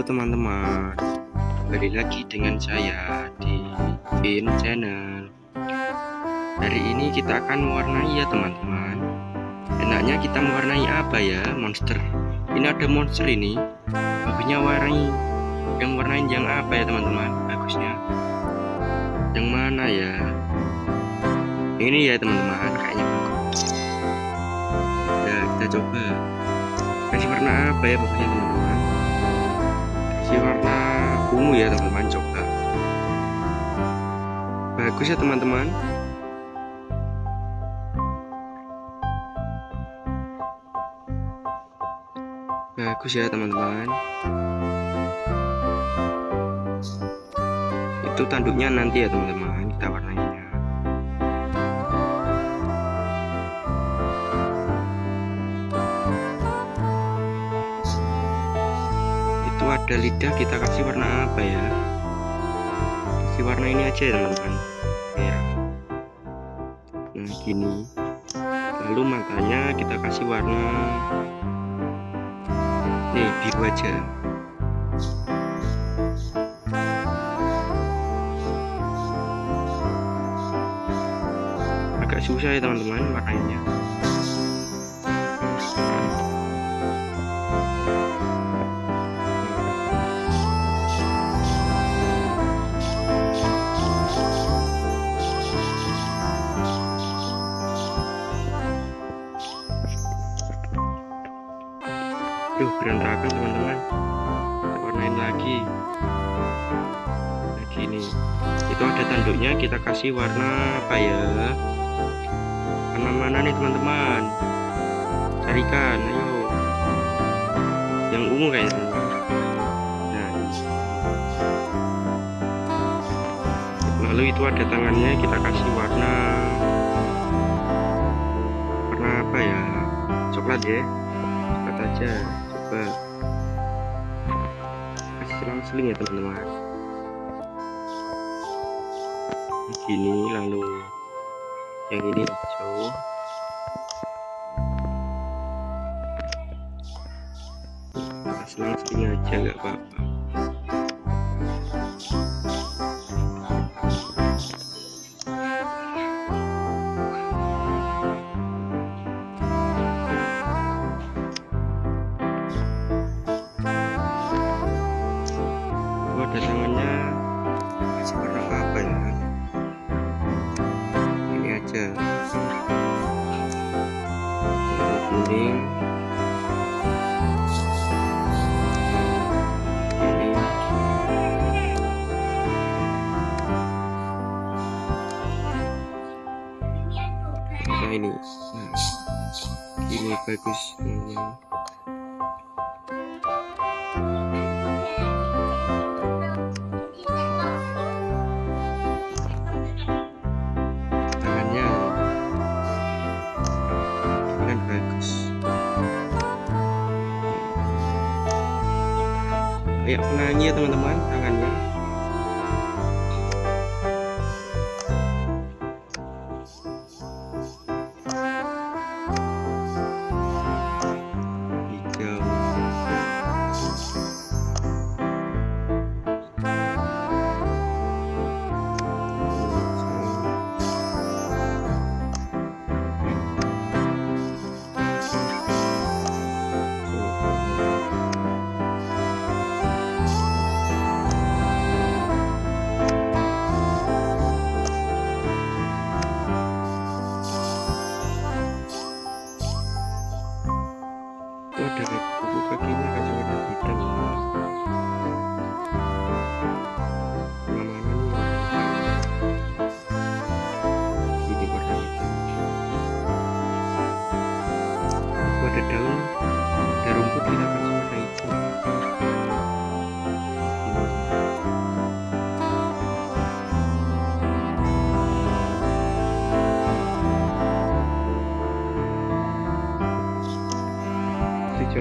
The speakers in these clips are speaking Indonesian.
Halo teman-teman. Kembali lagi dengan saya di Vin Channel. Hari ini kita akan mewarnai ya teman-teman. Enaknya kita mewarnai apa ya monster? Ini ada monster ini. Bagusnya warnai. Yang warnain yang apa ya teman-teman? Bagusnya. Yang mana ya? Ini ya teman-teman Kayaknya bagus. Ya kita coba. Kasih warna apa ya bagusnya teman-teman ungu ya teman-teman coba bagus ya teman-teman. Bagus ya teman-teman. Itu tanduknya nanti ya teman-teman itu ada lidah kita kasih warna apa ya? Kasih warna ini aja ya teman-teman. Ya nah gini. Lalu matanya kita kasih warna nih biru aja. Agak susah ya teman-teman warnanya gini itu ada tanduknya kita kasih warna apa ya? Warna mana nih teman-teman. Carikan ayo. Yang ungu kayaknya. Nah. Lalu itu ada tangannya kita kasih warna warna apa ya? Coklat ya. Coklat aja coba. Kasih selang-seling ya teman-teman gini lalu yang ini hijau selang-seling aja nggak apa-apa nah ini. Nah ini bagus teman-teman tangannya. Kan bagus. Kayak penyanyi ya teman-teman tangannya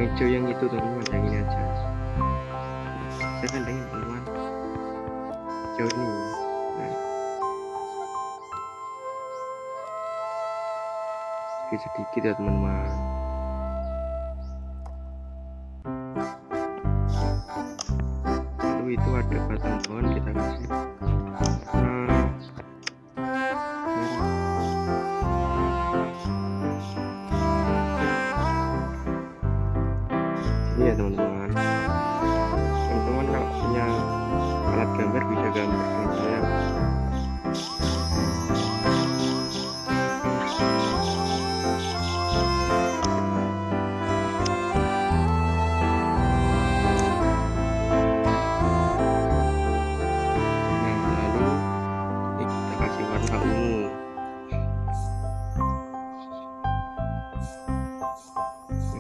hijau-hijau yang itu teman-teman yang ini aja. Saya kandangin teman-teman hijau ini. Nah. sedikit-sedikit ya teman-teman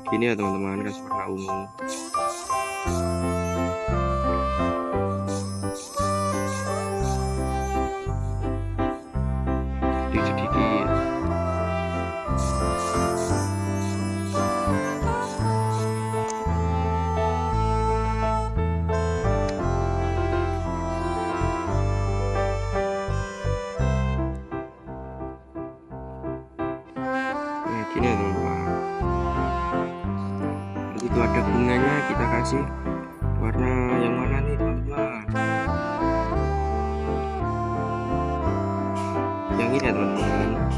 gini ya teman-teman kasih warna ungu. Sedikit-sedikit. Ya teman-teman begitu ada bunganya kita kasih warna yang mana nih teman-teman yang ini ya teman-teman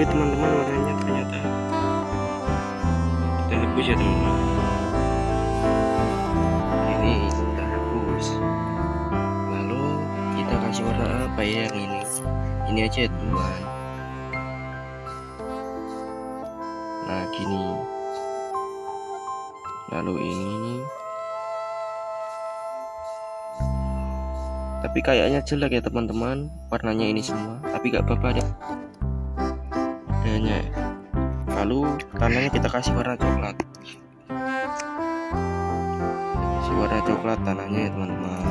sulit teman-teman warnanya ternyata kita hapus ya teman-teman. Ini kita hapus. Lalu kita kasih warna apa ya yang ini? Ini aja teman nah gini. Lalu ini. Tapi kayaknya jelek ya teman-teman. Warnanya ini semua. Tapi gak apa-apa deh adanya lalu tanahnya kita kasih warna coklat. Kasih warna coklat tanahnya ya teman-teman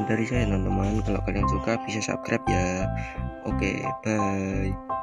sekian dari saya teman-teman. Kalau kalian suka bisa subscribe ya. Oke bye